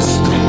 just